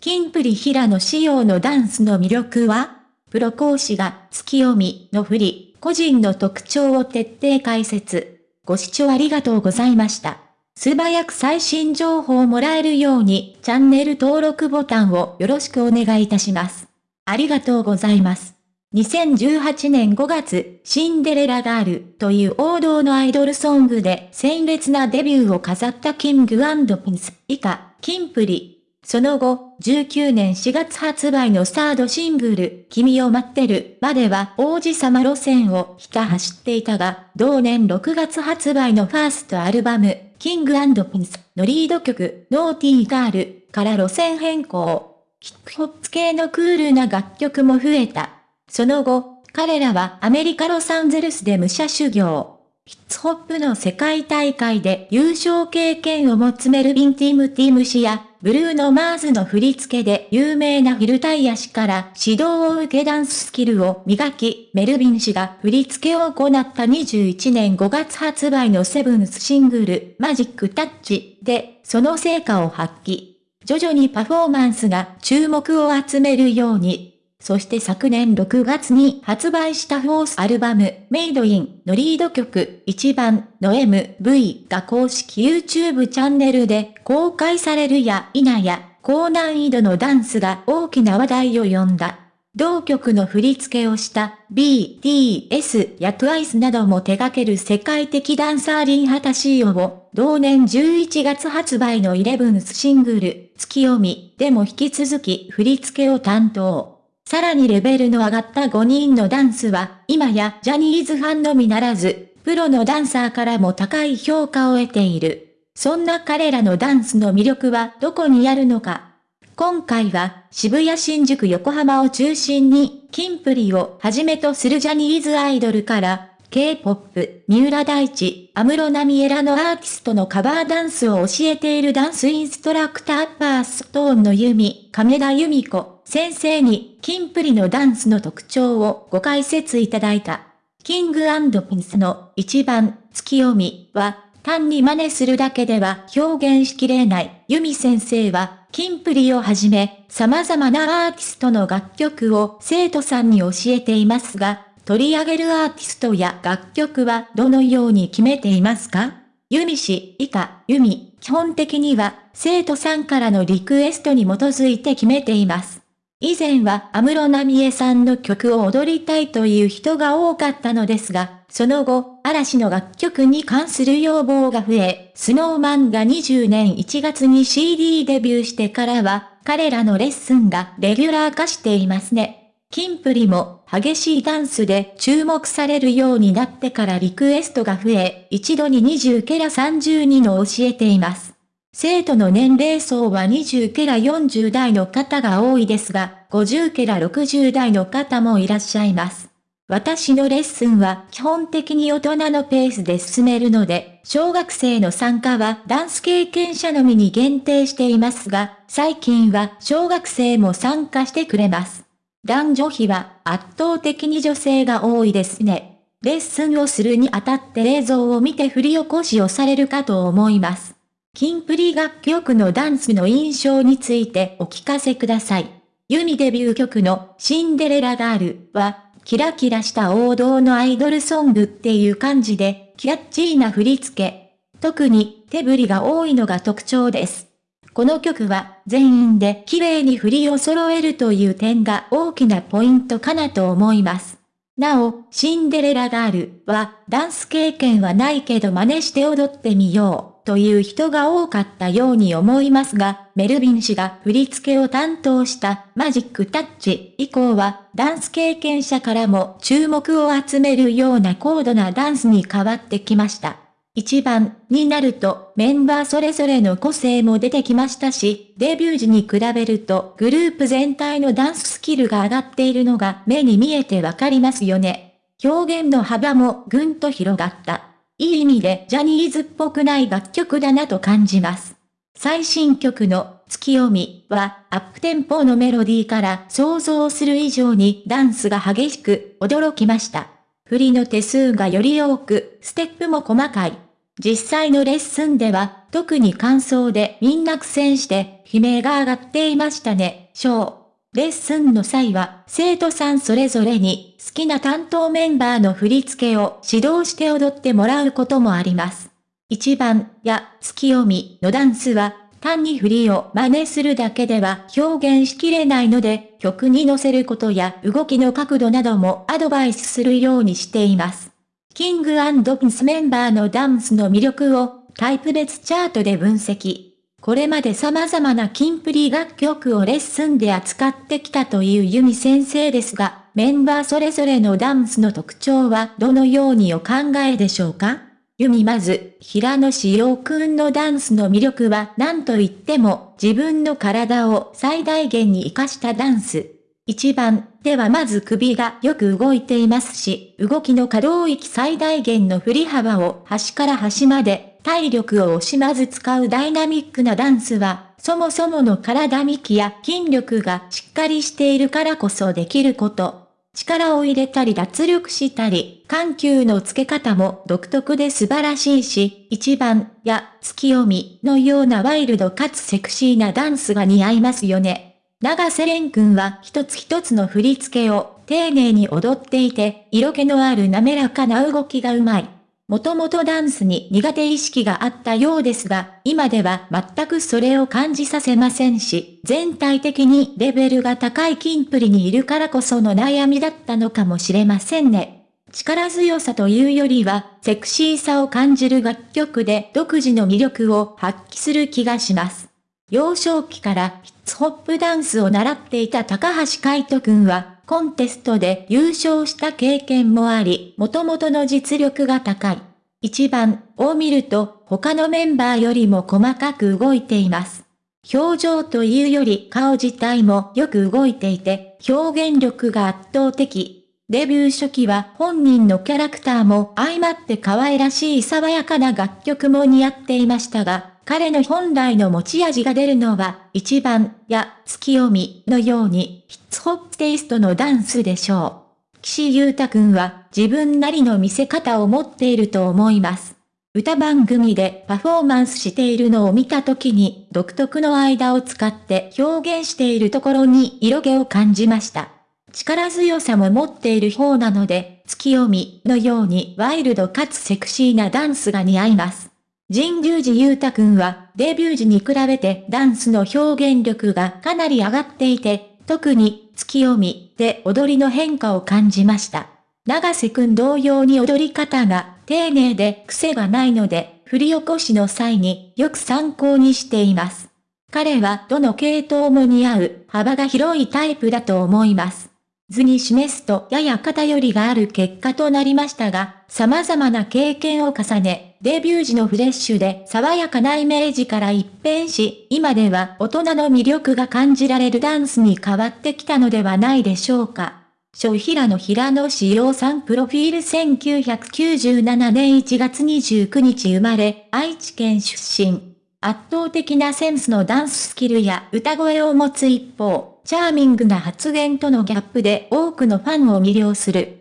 キンプリ平野仕様のダンスの魅力はプロ講師が月読みの振り、個人の特徴を徹底解説。ご視聴ありがとうございました。素早く最新情報をもらえるようにチャンネル登録ボタンをよろしくお願いいたします。ありがとうございます。2018年5月、シンデレラガールという王道のアイドルソングで鮮烈なデビューを飾ったキングピンス以下、キンプリ。その後、19年4月発売のサードシングル、君を待ってるまでは王子様路線をひた走っていたが、同年6月発売のファーストアルバム、キングピンスのリード曲、ノーティーガールから路線変更。ヒップホップ系のクールな楽曲も増えた。その後、彼らはアメリカロサンゼルスで武者修行。ヒッツホップの世界大会で優勝経験を持つメルビン・ティム・ティム氏や、ブルーノ・マーズの振り付けで有名なフィルタイヤ氏から指導を受けダンススキルを磨き、メルビン氏が振り付けを行った21年5月発売のセブンスシングル、マジック・タッチで、その成果を発揮。徐々にパフォーマンスが注目を集めるように、そして昨年6月に発売したフォースアルバム、メイドインのリード曲、1番の MV が公式 YouTube チャンネルで公開されるや否や、高難易度のダンスが大きな話題を呼んだ。同曲の振り付けをした BTS や TWICE なども手掛ける世界的ダンサーリンハタシーオを同年11月発売の 11th シングル月読みでも引き続き振り付けを担当。さらにレベルの上がった5人のダンスは、今やジャニーズファンのみならず、プロのダンサーからも高い評価を得ている。そんな彼らのダンスの魅力はどこにあるのか。今回は渋谷新宿横浜を中心に、キンプリをはじめとするジャニーズアイドルから、K-POP、三浦大知、安室奈美恵らのアーティストのカバーダンスを教えているダンスインストラクターパーストーンのユミ、亀田由美子、先生に、キンプリのダンスの特徴をご解説いただいた。キングピンスの一番、月読みは、単に真似するだけでは表現しきれない。ユミ先生は、キンプリをはじめ、様々なアーティストの楽曲を生徒さんに教えていますが、取り上げるアーティストや楽曲はどのように決めていますか？ユミ氏以下、ユミ、基本的には生徒さんからのリクエストに基づいて決めています。以前は安室奈美恵さんの曲を踊りたいという人が多かったのですが、その後、嵐の楽曲に関する要望が増え、スノーマンが20年1月に CD デビューしてからは、彼らのレッスンがレギュラー化していますね。キンプリも激しいダンスで注目されるようになってからリクエストが増え、一度に20ケラ32の教えています。生徒の年齢層は20ケラ40代の方が多いですが、50ケラ60代の方もいらっしゃいます。私のレッスンは基本的に大人のペースで進めるので、小学生の参加はダンス経験者のみに限定していますが、最近は小学生も参加してくれます。男女比は圧倒的に女性が多いですね。レッスンをするにあたって映像を見て振り起こしをされるかと思います。キンプリ楽曲のダンスの印象についてお聞かせください。ユミデビュー曲のシンデレラガールは、キラキラした王道のアイドルソングっていう感じで、キャッチーな振り付け。特に手振りが多いのが特徴です。この曲は全員で綺麗に振りを揃えるという点が大きなポイントかなと思います。なお、シンデレラガールはダンス経験はないけど真似して踊ってみようという人が多かったように思いますが、メルビン氏が振り付けを担当したマジックタッチ以降はダンス経験者からも注目を集めるような高度なダンスに変わってきました。一番になるとメンバーそれぞれの個性も出てきましたし、デビュー時に比べるとグループ全体のダンススキルが上がっているのが目に見えてわかりますよね。表現の幅もぐんと広がった。いい意味でジャニーズっぽくない楽曲だなと感じます。最新曲の月読みはアップテンポのメロディーから想像する以上にダンスが激しく驚きました。振りの手数がより多く、ステップも細かい。実際のレッスンでは、特に感想でみんな苦戦して、悲鳴が上がっていましたね、小。レッスンの際は、生徒さんそれぞれに、好きな担当メンバーの振り付けを指導して踊ってもらうこともあります。一番や月読みのダンスは、単に振りを真似するだけでは表現しきれないので、曲に乗せることや動きの角度などもアドバイスするようにしています。キングピンスメンバーのダンスの魅力をタイプ別チャートで分析。これまで様々なキンプリ楽曲をレッスンで扱ってきたというユミ先生ですが、メンバーそれぞれのダンスの特徴はどのようにお考えでしょうか？ユミまず、平野志陽くんのダンスの魅力は何と言っても自分の体を最大限に活かしたダンス。一番ではまず首がよく動いていますし、動きの可動域最大限の振り幅を端から端まで体力を惜しまず使うダイナミックなダンスは、そもそもの体幹や筋力がしっかりしているからこそできること。力を入れたり脱力したり、緩急の付け方も独特で素晴らしいし、一番や月読みのようなワイルドかつセクシーなダンスが似合いますよね。長瀬廉君は一つ一つの振り付けを丁寧に踊っていて、色気のある滑らかな動きがうまい。もともとダンスに苦手意識があったようですが、今では全くそれを感じさせませんし、全体的にレベルが高いキンプリにいるからこその悩みだったのかもしれませんね。力強さというよりは、セクシーさを感じる楽曲で独自の魅力を発揮する気がします。幼少期からヒッツホップダンスを習っていた高橋海人くんは、コンテストで優勝した経験もあり、元々の実力が高い。一番を見ると他のメンバーよりも細かく動いています。表情というより顔自体もよく動いていて、表現力が圧倒的。デビュー初期は本人のキャラクターも相まって可愛らしい爽やかな楽曲も似合っていましたが、彼の本来の持ち味が出るのは、一番や月読みのようにヒッツホップテイストのダンスでしょう。岸優太くんは自分なりの見せ方を持っていると思います。歌番組でパフォーマンスしているのを見た時に独特の間を使って表現しているところに色気を感じました。力強さも持っている方なので、月読みのようにワイルドかつセクシーなダンスが似合います。神宮寺裕太くんはデビュー時に比べてダンスの表現力がかなり上がっていて、特に月読みで踊りの変化を感じました。長瀬くん同様に踊り方が丁寧で癖がないので、振り起こしの際によく参考にしています。彼はどの系統も似合う幅が広いタイプだと思います。図に示すとやや偏りがある結果となりましたが、様々な経験を重ね、デビュー時のフレッシュで爽やかなイメージから一変し、今では大人の魅力が感じられるダンスに変わってきたのではないでしょうか。小平野平野志陽さんプロフィール1997年1月29日生まれ、愛知県出身。圧倒的なセンスのダンススキルや歌声を持つ一方、チャーミングな発言とのギャップで多くのファンを魅了する。